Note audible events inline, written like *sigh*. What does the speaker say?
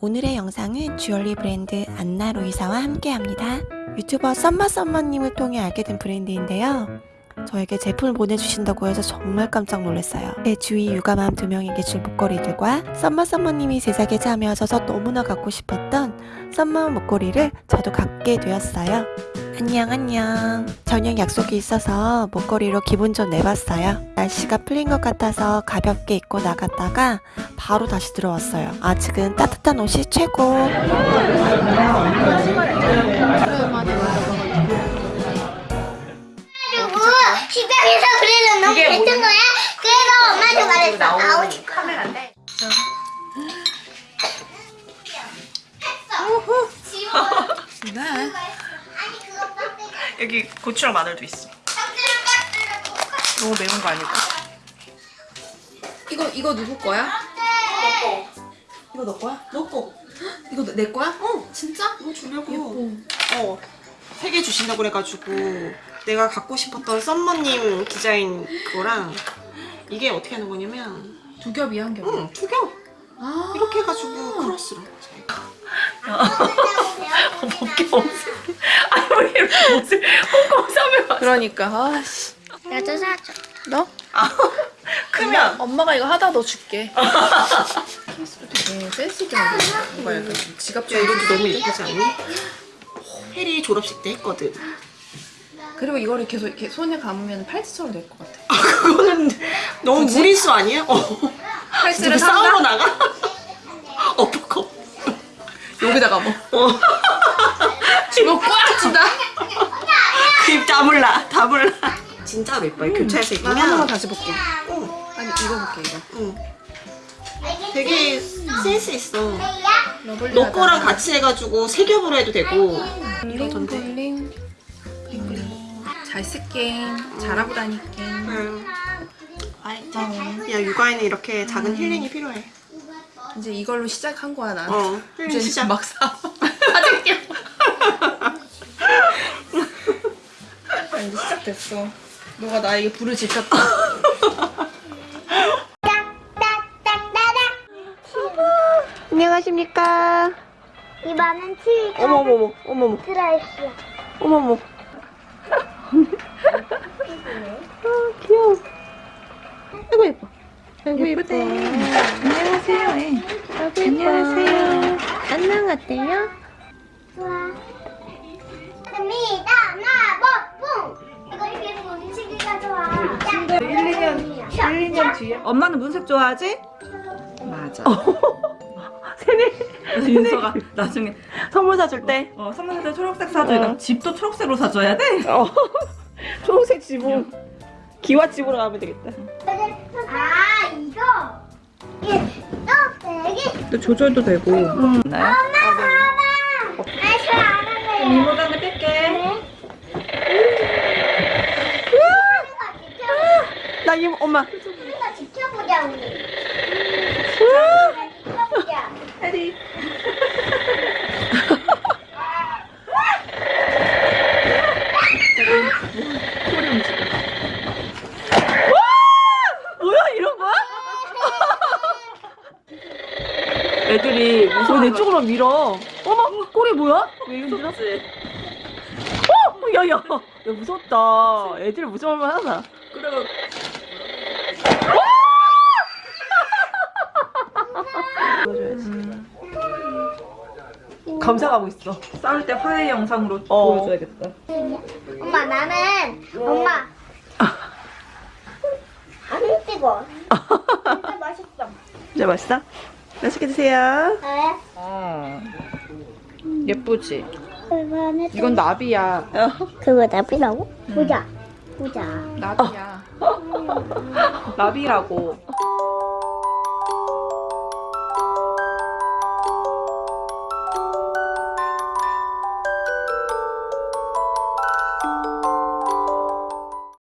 오늘의 영상은 주얼리 브랜드 Ana Luisa와 함께합니다. 유튜버 썸머썸머님을 통해 알게 된 브랜드인데요. 저에게 제품을 보내주신다고 해서 정말 깜짝 놀랐어요. 제 주위 육아맘 두 명에게 줄 목걸이들과 썸머썸머님이 제작에 참여하셔서 너무나 갖고 싶었던 썸머 목걸이를 저도 갖게 되었어요. 안녕 안녕. 저녁 약속이 있어서 목걸이로 기분 좀 내봤어요. 날씨가 풀린 것 같아서 가볍게 입고 나갔다가 바로 다시 들어왔어요. 아직은 따뜻한 옷이 최고. 그리고 식당에서 그래서 너무 뱉은 거야. 그래서 엄마한테 말했어. 아우 카메라인데. 지워. *laughs* 여기 고추랑 마늘도 있어. 너무 매운 거 아닐까? 이거 이거 누구 거야? 이거 너 거야? 너 거. 이거 내 거야? 어. 진짜? 이거 주려고. 예뻐. 어. 세 개 주신다고 그래가지고 내가 갖고 싶었던 썸머님 디자인 그거랑 이게 어떻게 하는 거냐면 두 겹이야 한 겹. 응, 두 겹. 아 이렇게 해가지고 크로스로. 아니 왜 이렇게 옷을 꼼꼼 싸면 그러니까 아씨. 나도 사줘. 너? 아, 크면 엄마 가 이거 하다 너 줄게. 케이스도 되게 센스 있게 만들었어. 뭔가 약간 좀야 지갑처럼. 이것도 너무 예쁘지 않니? 해리 졸업식 때 했거든. 그리고 이거를 계속 이렇게 손에 감으면 팔찌처럼 될 것 같아. 아 그거는 너무 굳이? 무리수 아니야? 어. 팔찌를 싸우러? 나가? 어퍼컷. 여기다가 뭐. 어. 이거 꽉 쥐다. 그입 다물라 다물라. 진짜로 예뻐요. 교차해서 나 하나만 입으면. 다시 볼게. 어, 아니 이거 볼게 이거. 응. 되게 센스 있어. 너 거랑 같이 해가지고 세 겹으로 해도 되고. 블링. 잘 쓸게. 잘하고 다닐게. 응. 야 육아에는 이렇게 작은 힐링이 필요해. 이제 이걸로 시작한 거야 난. 어. 이제 시작. 막 사. 사줄게. 아, 이제 시작 됐어. 너가 나에게 불을 지폈다. *laughs* 안녕하십니까. 이 많은 치가 어머머머 어머머 들어있어. 어머머. 아 귀여워. 아이고 예뻐. 아이고 예쁘다. 안녕하세요. 안녕하세요. 안녕 어때요? 좋아. 금이다 나 1, 2년 뒤에 엄마는 문색 좋아하지? 맞아. *laughs* 세네. 그래서 윤서가 나중에 선물 사줄 때. 어, 선물 때 초록색 사줘야 돼. 집도 초록색으로 사줘야 돼. 어. *laughs* 초록색 지붕. 기와 집으로 가면 되겠다. 아 이거 이게 떡배기 또 조절도 되고. 응. 네. 엄마 봐봐. 아저안 할래. 이모단에 뺄게. 나 이 엄마. 우리가 지켜보자 우리. 지켜보자. 해리. 뭐야 이런 거야? 애들이 쪽으로 밀어. 어머 꼬리 뭐야? 왜 이러지? 어, 야 야, 야 무섭다. 애들 무서울만 하다. 그리고 감상하고 있어. 싸울 때 화해 영상으로 어. 보여줘야겠다. 엄마 나는 엄마. 안 뜨거. *laughs* 진짜 맛있어. 진짜 맛있어? 맛있게 드세요. 네. 어. 예쁘지? 이건 나비야. 그거 나비라고? 보자. 보자. 나비야. 나비라고.